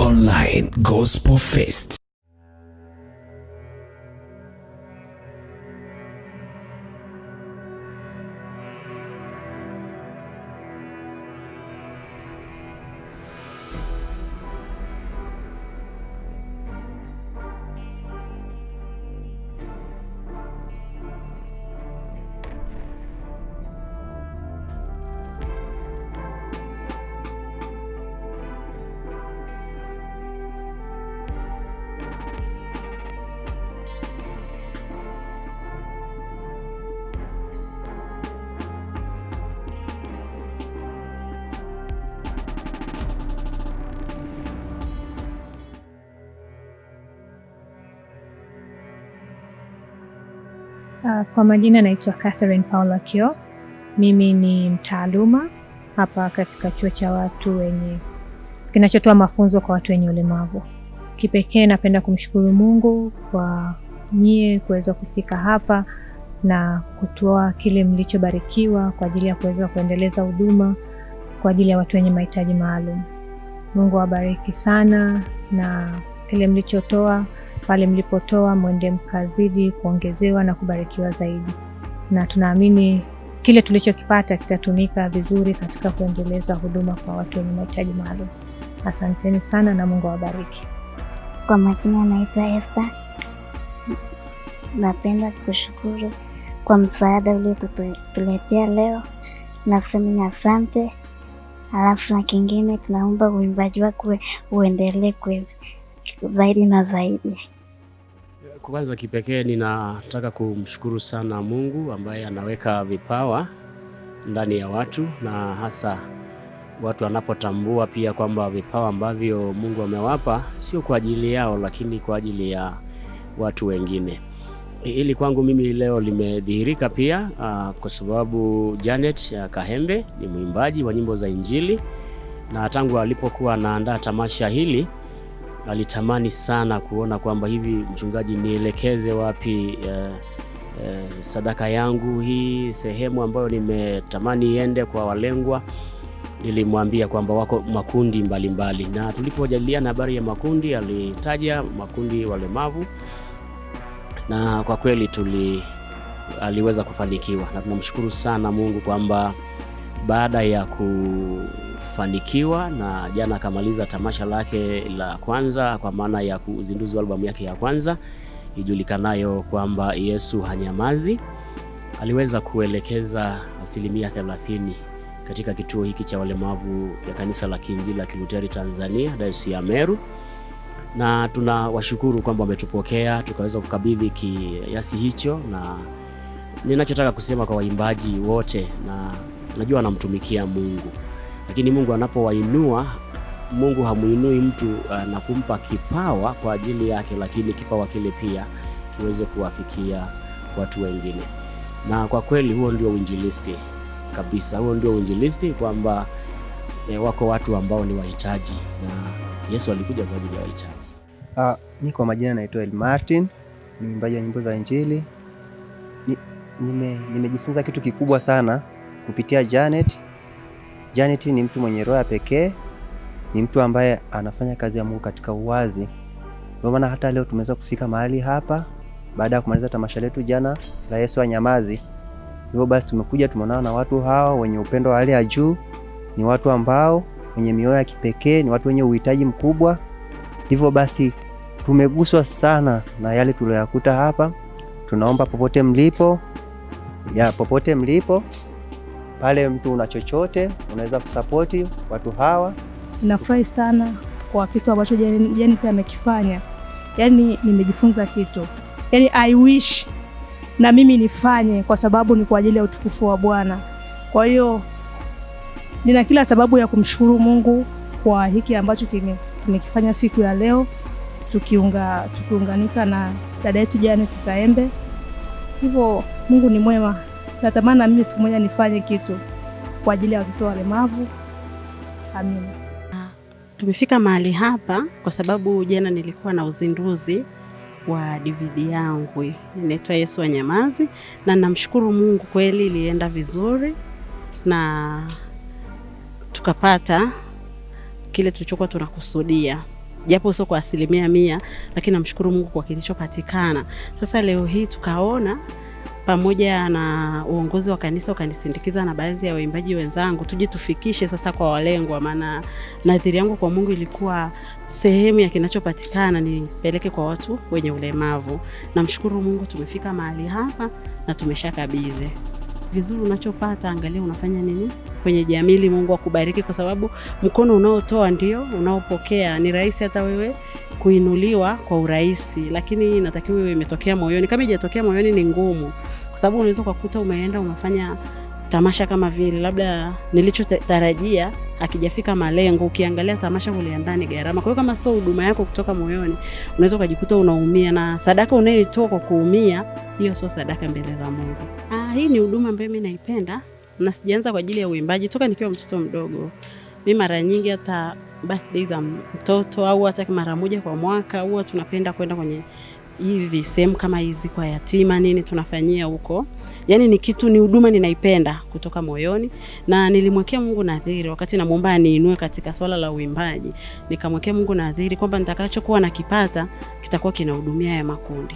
Online Gospel Fest. Kwa majina naitwa Catherine Paula Kio. Mimi ni mtaaluma hapa katika chuo cha watu wenye kinachotoa mafunzo kwa watu wenye ulemavu. Kipekee napenda kumshukuru Mungu kwa nyie kuweza kufika hapa na kutoa kile mlichobarikiwa kwa ajili ya kuweza kuendeleza huduma kwa ajili ya watu wenye mahitaji maalum. Mungu awabariki sana na kile mlichotoa pale mlipotoa mwende mkazidi kuongezewa na kubarikiwa zaidi, na tunaamini kile tulichokipata kitatumika vizuri katika kuendeleza huduma kwa watu wenye mahitaji maalum. Asanteni sana na Mungu awabariki. Kwa majina naitwa Esther. Napenda kushukuru kwa msaada uliotuletea leo, nasema ni asante. Alafu na kingine, tunaomba uimbaji wako uendelee zaidi na zaidi. Kwanza kipekee ninataka kumshukuru sana Mungu ambaye anaweka vipawa ndani ya watu na hasa watu wanapotambua pia kwamba vipawa ambavyo Mungu amewapa sio kwa ajili yao, lakini kwa ajili ya watu wengine. Hili kwangu mimi leo limedhihirika pia uh, kwa sababu Janet ya Kahembe ni mwimbaji wa nyimbo za Injili na tangu alipokuwa anaandaa tamasha hili alitamani sana kuona kwamba hivi mchungaji, nielekeze wapi eh, eh, sadaka yangu hii, sehemu ambayo nimetamani iende kwa walengwa. Nilimwambia kwamba wako makundi mbalimbali mbali. Na tulipojadiliana habari ya makundi, alitaja makundi walemavu na kwa kweli tuli aliweza kufanikiwa, na tunamshukuru sana Mungu kwamba baada ya kufanikiwa na jana akamaliza tamasha lake la kwanza kwa maana ya uzinduzi wa albamu yake ya kwanza ijulikanayo kwamba Yesu Hanyamazi. Aliweza kuelekeza asilimia 30 katika kituo hiki cha walemavu ya kanisa la Kiinjili la Kiluteri Tanzania, Dayosisi ya Meru, na tunawashukuru kwamba wametupokea tukaweza kukabidhi kiasi hicho, na ninachotaka kusema kwa waimbaji wote na najua anamtumikia Mungu, lakini Mungu anapowainua, Mungu hamuinui mtu uh, na kumpa kipawa kwa ajili yake, lakini kipawa kile pia kiweze kuwafikia watu wengine. Na kwa kweli huo ndio uinjilisti kabisa, huo ndio uinjilisti kwamba eh, wako watu ambao ni wahitaji na Yesu alikuja kwa ajili ya wahitaji. Uh, mi kwa majina naitwa El Martin, ni mwimbaji wa nyimbo za Injili. Ni, nime, nimejifunza kitu kikubwa sana kupitia Janet. Janet ni mtu mwenye roho ya pekee, ni mtu ambaye anafanya kazi ya Mungu katika uwazi. Ndio maana hata leo tumeweza kufika mahali hapa baada ya kumaliza tamasha letu jana la Yesu wa Nyamazi. Hivyo basi tumekuja tumeonana na watu hawa wenye upendo wa hali ya juu, ni watu ambao wenye mioyo ya kipekee, ni watu wenye uhitaji mkubwa. Hivyo basi tumeguswa sana na yale tuliyoyakuta hapa. Tunaomba popote mlipo, ya popote mlipo pale mtu una chochote unaweza kusapoti watu hawa. Nafurahi sana kwa kitu ambacho Janet amekifanya, yaani nimejifunza kitu, yaani I wish na mimi nifanye, kwa sababu ni kwa ajili ya utukufu wa Bwana. Kwa hiyo nina kila sababu ya kumshukuru Mungu kwa hiki ambacho kimekifanya siku ya leo, tukiunga tukiunganika na dada yetu Janet Kaembe. Hivyo Mungu ni mwema. Natamani na mimi siku moja nifanye kitu kwa ajili ya watoto walemavu. Amina. Tumefika mahali hapa kwa sababu jana nilikuwa na uzinduzi wa DVD yangu inaitwa Yesu Wanyamazi, na namshukuru Mungu kweli ilienda vizuri na tukapata kile tulichokuwa tunakusudia. japo sio kwa asilimia mia, lakini namshukuru Mungu kwa kilichopatikana. Sasa leo hii tukaona pamoja na uongozi wa kanisa ukanisindikiza na baadhi ya waimbaji wenzangu, tuje tufikishe sasa kwa walengwa, maana nadhiri yangu kwa Mungu ilikuwa sehemu ya kinachopatikana nipeleke kwa watu wenye ulemavu. Namshukuru Mungu tumefika mahali hapa na tumeshakabidhi vizuri. Unachopata angalia unafanya nini kwenye jamii, ili Mungu akubariki, kwa sababu mkono unaotoa ndio unaopokea. Ni rahisi hata wewe kuinuliwa kwa urahisi, lakini inatakiwa iwe imetokea moyoni. Kama ijatokea moyoni ni ngumu, kwa sababu unaweza ukakuta umeenda umefanya tamasha kama vile labda nilichotarajia akijafika malengo. Ukiangalia tamasha kuliandaa ni gharama, kwa hiyo kama sio huduma yako kutoka moyoni, unaweza ukajikuta unaumia, na sadaka unayoitoa kwa kuumia, hiyo sio sadaka mbele za Mungu. Hii ni huduma ambayo mimi naipenda na sijaanza kwa ajili ya uimbaji toka nikiwa mtoto mdogo. Mimi mara nyingi hata birthday za mtoto au hata mara moja kwa mwaka huwa tunapenda kwenda kwenye hivi sehemu kama hizi kwa yatima nini tunafanyia huko. Yaani ni kitu ni huduma ninaipenda kutoka moyoni na nilimwekea Mungu nadhiri wakati namuomba aniinue katika swala la uimbaji. Nikamwekea Mungu nadhiri kwamba nitakachokuwa nakipata kitakuwa kinahudumia ya makundi.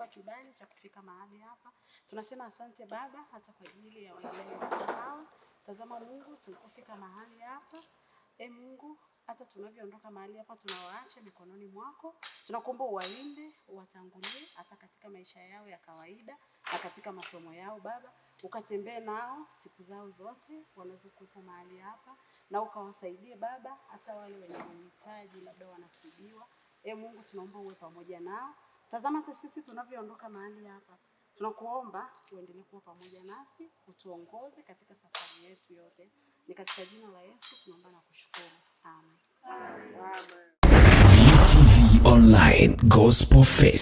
Kutupa kibali cha kufika mahali hapa. Tunasema asante Baba, hata kwa ajili ya wanaleo hawa. Tazama Mungu, tulipofika mahali hapa, e Mungu, hata tunavyoondoka mahali hapa tunawaacha mikononi mwako. Tunakuomba uwalinde, uwatangulie hata katika maisha yao ya kawaida na katika masomo yao Baba, ukatembee nao siku zao zote wanazokuwepo mahali hapa na ukawasaidie Baba, hata wale wenye uhitaji labda wanatibiwa. E Mungu, tunaomba uwe pamoja nao. Tazama hata sisi tunavyoondoka mahali hapa, tunakuomba uendelee kuwa pamoja nasi, utuongoze katika safari yetu yote. Ni katika jina la Yesu tunaomba na kushukuru, amen. Amen. Amen. Online Gospel Fest.